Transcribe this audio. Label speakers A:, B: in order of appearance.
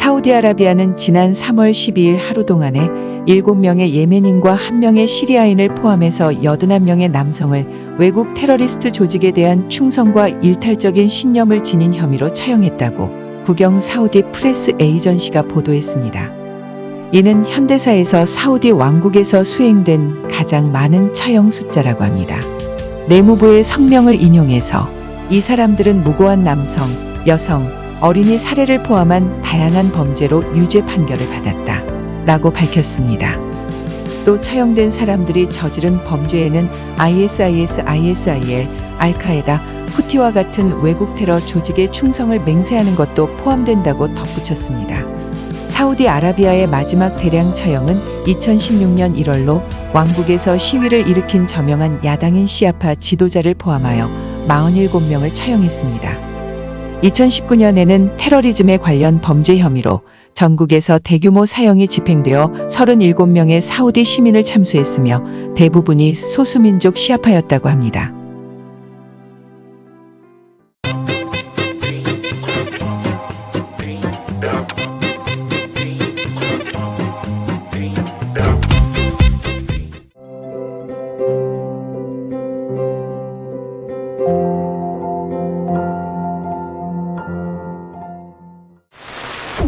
A: 사우디아라비아는 지난 3월 12일 하루 동안에 7명의 예멘인과 1명의 시리아인을 포함해서 81명의 남성을 외국 테러리스트 조직에 대한 충성과 일탈적인 신념을 지닌 혐의로 처형했다고 국영 사우디 프레스 에이전시가 보도했습니다. 이는 현대사에서 사우디 왕국에서 수행된 가장 많은 처형 숫자라고 합니다. 내무부의 성명을 인용해서 이 사람들은 무고한 남성, 여성, 어린이 살해를 포함한 다양한 범죄로 유죄 판결을 받았다. 라고 밝혔습니다. 또 처형된 사람들이 저지른 범죄에는 ISIS, ISIL, 알카에다, 후티와 같은 외국 테러 조직의 충성을 맹세하는 것도 포함된다고 덧붙였습니다. 사우디아라비아의 마지막 대량 처형은 2016년 1월로 왕국에서 시위를 일으킨 저명한 야당인 시아파 지도자를 포함하여 47명을 처형했습니다. 2019년에는 테러리즘에 관련 범죄 혐의로 전국에서 대규모 사형이 집행되어 37명의 사우디 시민을 참수했으며 대부분이 소수민족 시아파였다고 합니다.